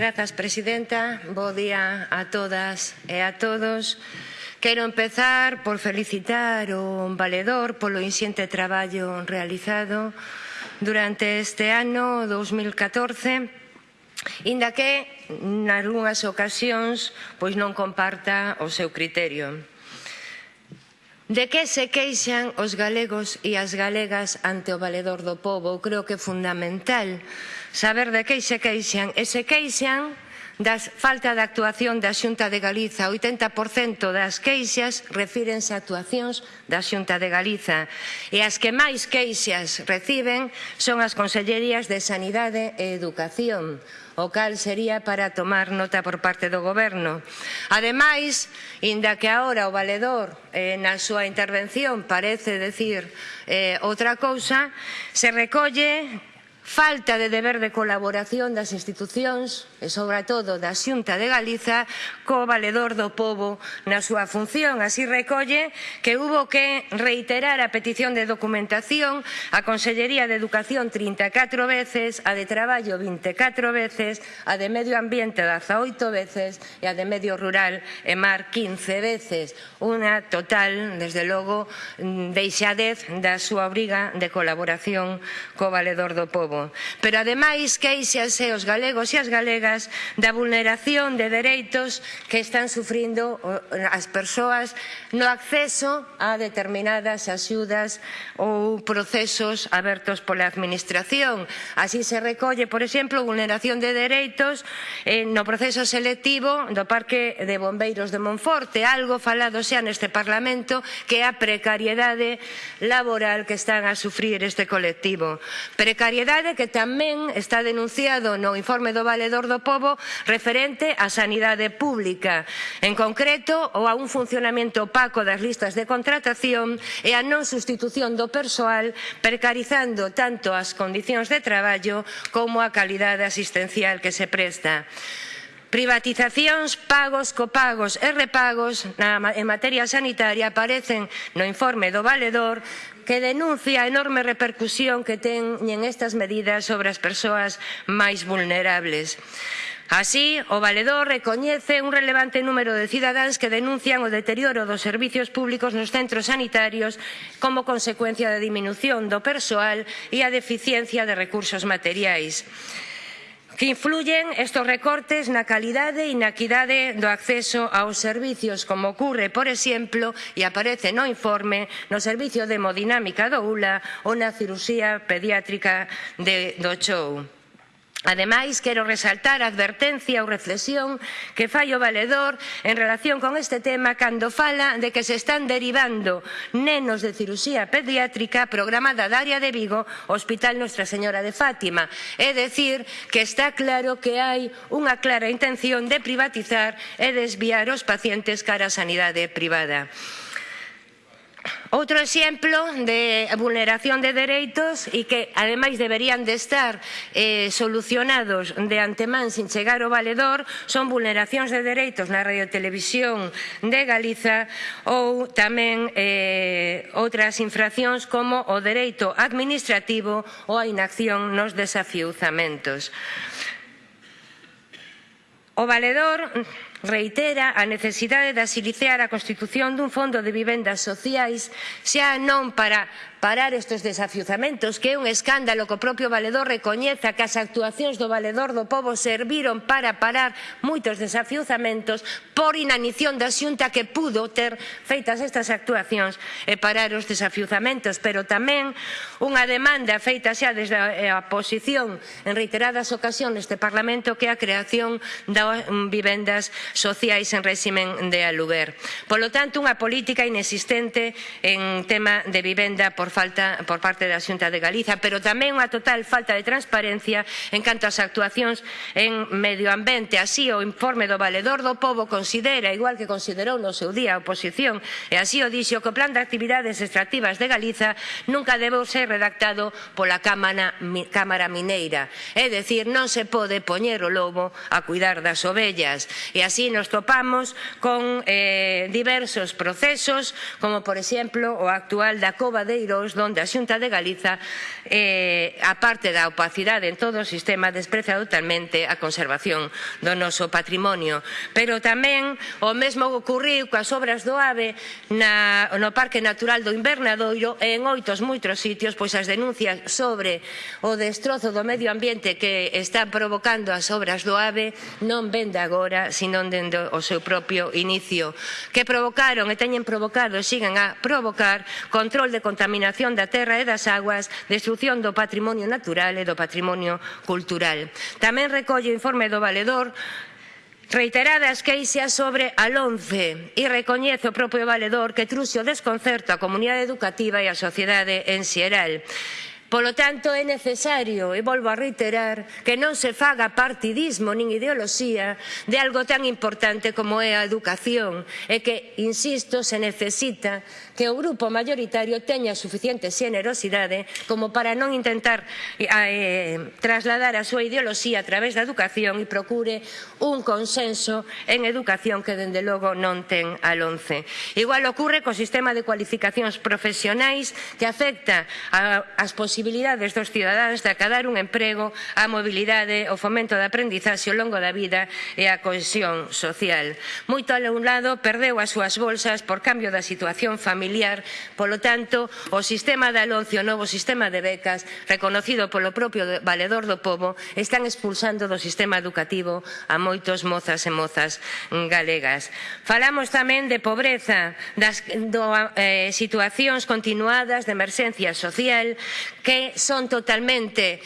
Grazas, presidenta. Bo día a todas e a todos. Quero empezar por felicitar o valedor polo insiente traballo realizado durante este ano 2014 inda que nalgúnas ocasións pois non comparta o seu criterio. De que se queixan os galegos e as galegas ante o valedor do povo? Creo que é fundamental saber de que se queixan e se queixan das falta de actuación da Xunta de Galiza. O 80% das queixas refírense a actuacións da Xunta de Galiza. E as que máis queixas reciben son as consellerías de Sanidade e Educación o cal sería para tomar nota por parte do Goberno. Ademais, inda que agora o valedor eh, na súa intervención parece decir eh, outra cousa, se recolle falta de deber de colaboración das institucións e, sobre todo, da Xunta de Galiza co valedor do povo na súa función. Así recolle que hubo que reiterar a petición de documentación a Consellería de Educación 34 veces, a de Traballo 24 veces, a de Medio Ambiente 18 veces e a de Medio Rural e Mar 15 veces. Unha total, desde logo, mm, deixadez da súa obriga de colaboración co valedor do povo. Pero ademais queixase os galegos e as galegas da vulneración de dereitos que están sufrindo as persoas no acceso a determinadas axudas ou procesos abertos pola administración. Así se recolle, por exemplo, vulneración de dereitos eh, no proceso selectivo do Parque de Bombeiros de Monforte, algo falado xa neste Parlamento que é a precariedade laboral que están a sufrir este colectivo. Precariedade realidade que tamén está denunciado no informe do Valedor do Pobo referente á sanidade pública, en concreto ou a un funcionamento opaco das listas de contratación e a non sustitución do persoal precarizando tanto as condicións de traballo como a calidade asistencial que se presta. Privatizacións, pagos, copagos e repagos na, en materia sanitaria aparecen no informe do valedor que denuncia a enorme repercusión que teñen estas medidas sobre as persoas máis vulnerables. Así, o valedor recoñece un relevante número de cidadáns que denuncian o deterioro dos servizos públicos nos centros sanitarios como consecuencia da diminución do persoal e a deficiencia de recursos materiais que influyen estos recortes na calidade e na equidade do acceso aos servizos, como ocurre, por exemplo, e aparece no informe, no servicio de hemodinámica do ULA ou na cirurxía pediátrica de, do CHOU. Ademais, quero resaltar a advertencia ou reflexión que fai o valedor en relación con este tema cando fala de que se están derivando nenos de cirusía pediátrica programada da área de Vigo ao Hospital Nuestra Señora de Fátima. É dicir, que está claro que hai unha clara intención de privatizar e desviar os pacientes cara á sanidade privada. Outro exemplo de vulneración de dereitos e que ademais deberían de estar eh, solucionados de antemán sin chegar ao valedor son vulneracións de dereitos na radiotelevisión de Galiza ou tamén eh, outras infraccións como o dereito administrativo ou a inacción nos desafiuzamentos. O valedor reitera a necesidade de asiliciar a constitución dun fondo de vivendas sociais xa non para parar estes desafiuzamentos, que é un escándalo que o propio Valedor recoñeza que as actuacións do Valedor do Pobo serviron para parar moitos desafiuzamentos por inanición da xunta que pudo ter feitas estas actuacións e parar os desafiuzamentos, pero tamén unha demanda feita xa desde a eh, posición en reiteradas ocasións deste Parlamento que é a creación da mm, vivendas sociais en réximen de aluguer. Polo tanto, unha política inexistente en tema de vivenda por, falta, por parte da Xunta de Galiza, pero tamén unha total falta de transparencia en canto ás actuacións en medio ambiente. Así, o informe do Valedor do Pobo considera, igual que considerou no seu día a oposición, e así o dixo que o plan de actividades extractivas de Galiza nunca debeu ser redactado pola Cámara, Cámara Mineira. É dicir, non se pode poñer o lobo a cuidar das ovellas. E así así nos topamos con eh, diversos procesos, como por exemplo o actual da Cova de Irós, onde a Xunta de Galiza, eh, aparte da opacidade en todo o sistema, despreza totalmente a conservación do noso patrimonio. Pero tamén o mesmo ocurriu coas obras do AVE na, no Parque Natural do Invernadoiro e en oitos moitos sitios, pois as denuncias sobre o destrozo do medio ambiente que están provocando as obras do AVE non ven de agora, sino dende o seu propio inicio, que provocaron e teñen provocado e siguen a provocar control de contaminación da terra e das aguas, destrucción do patrimonio natural e do patrimonio cultural. Tamén recolle o informe do Valedor reiteradas queixas sobre a LONCE e recoñece o propio valedor que truxe o desconcerto á comunidade educativa e á sociedade en xeral. Polo tanto, é necesario, e volvo a reiterar, que non se faga partidismo nin ideoloxía de algo tan importante como é a educación e que, insisto, se necesita que o grupo maioritario teña suficiente xenerosidade como para non intentar eh, eh, trasladar a súa ideoloxía a través da educación e procure un consenso en educación que dende logo non ten al 11. Igual ocorre co sistema de cualificacións profesionais que afecta a, as posibilidades posibilidades dos cidadáns de acadar un emprego, a mobilidade, o fomento da aprendizaxe ao longo da vida e a cohesión social. Moito alumnado perdeu as súas bolsas por cambio da situación familiar, polo tanto, o sistema de aloncio, o novo sistema de becas, reconocido polo propio valedor do povo, están expulsando do sistema educativo a moitos mozas e mozas galegas. Falamos tamén de pobreza, das do, eh, situacións continuadas de emerxencia social que son totalmente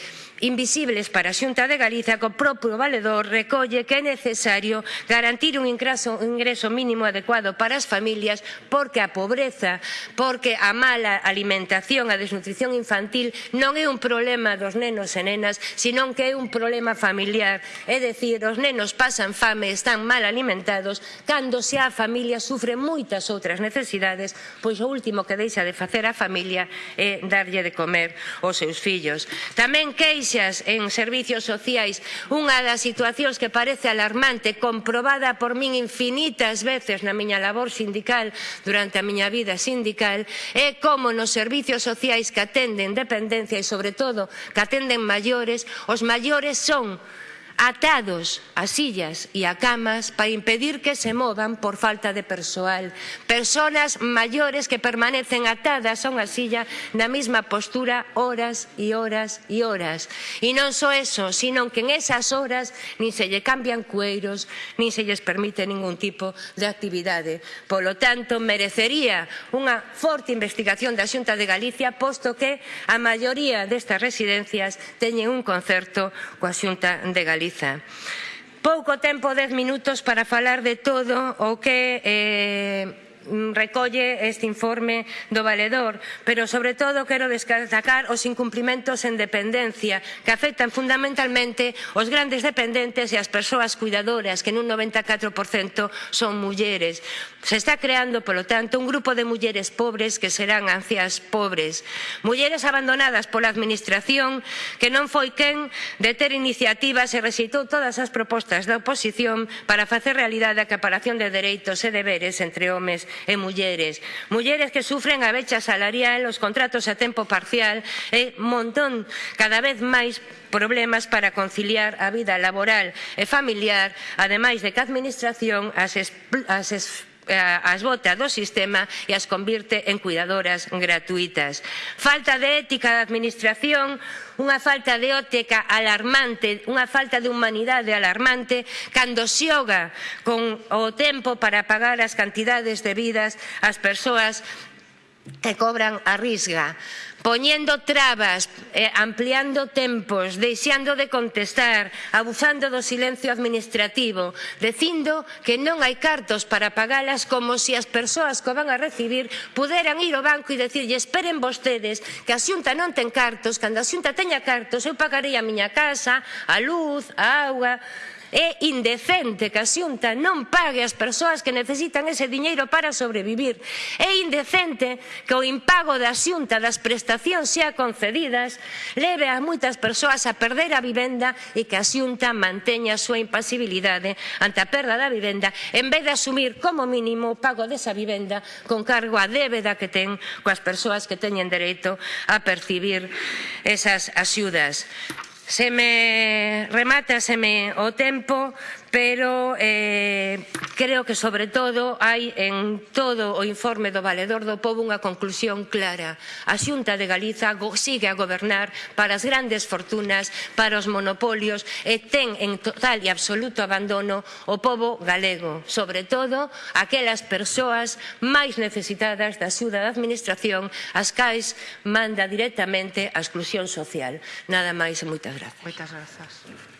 invisibles para a Xunta de Galiza que o propio valedor recolle que é necesario garantir un ingreso, un ingreso mínimo adecuado para as familias porque a pobreza, porque a mala alimentación, a desnutrición infantil non é un problema dos nenos e nenas, senón que é un problema familiar. É dicir, os nenos pasan fame, están mal alimentados, cando se a familia sufre moitas outras necesidades, pois o último que deixa de facer a familia é darlle de comer aos seus fillos. Tamén queixa brechas en servicios sociais, unha das situacións que parece alarmante, comprobada por min infinitas veces na miña labor sindical durante a miña vida sindical, é como nos servicios sociais que atenden dependencia e, sobre todo, que atenden maiores, os maiores son atados a sillas e a camas para impedir que se movan por falta de persoal. Personas maiores que permanecen atadas a unha silla na mesma postura horas e horas e horas. E non só eso, sino que en esas horas nin se lle cambian cueiros, nin se lles permite ningún tipo de actividade. Polo tanto, merecería unha forte investigación da Xunta de Galicia, posto que a maioría destas residencias teñen un concerto coa Xunta de Galicia. Galiza. Pouco tempo, dez minutos, para falar de todo o que... Eh, Mm, recolle este informe do valedor, pero sobre todo quero destacar os incumprimentos en dependencia que afectan fundamentalmente os grandes dependentes e as persoas cuidadoras que nun 94% son mulleres. Se está creando, polo tanto, un grupo de mulleres pobres que serán ancias pobres. Mulleres abandonadas pola Administración que non foi quen de ter iniciativas e recitou todas as propostas da oposición para facer realidade a caparación de dereitos e deberes entre homes e mulleres. Mulleres que sufren a becha salarial, os contratos a tempo parcial e montón cada vez máis problemas para conciliar a vida laboral e familiar, ademais de que a administración as, as Eh, as bota do sistema e as convirte en cuidadoras gratuitas. Falta de ética da administración, unha falta de ótica alarmante, unha falta de humanidade alarmante cando xoga con o tempo para pagar as cantidades debidas ás persoas que cobran a risga poñendo trabas, eh, ampliando tempos, deixando de contestar, abusando do silencio administrativo, dicindo que non hai cartos para pagalas como se si as persoas que van a recibir puderan ir ao banco e decirlle esperen vostedes que a xunta non ten cartos, cando a xunta teña cartos eu pagarei a miña casa, a luz, a auga, É indecente que a Xunta non pague as persoas que necesitan ese diñeiro para sobrevivir. É indecente que o impago da Xunta das prestacións xa concedidas leve a moitas persoas a perder a vivenda e que a Xunta manteña a súa impasibilidade ante a perda da vivenda en vez de asumir como mínimo o pago desa vivenda con cargo á débeda que ten coas persoas que teñen dereito a percibir esas axudas se me remata, se me o tempo, pero eh, creo que sobre todo hai en todo o informe do Valedor do Pobo unha conclusión clara. A Xunta de Galiza sigue a gobernar para as grandes fortunas, para os monopolios e ten en total e absoluto abandono o pobo galego, sobre todo aquelas persoas máis necesitadas da axuda da administración, as cais manda directamente a exclusión social. Nada máis e moitas grazas. Moitas grazas.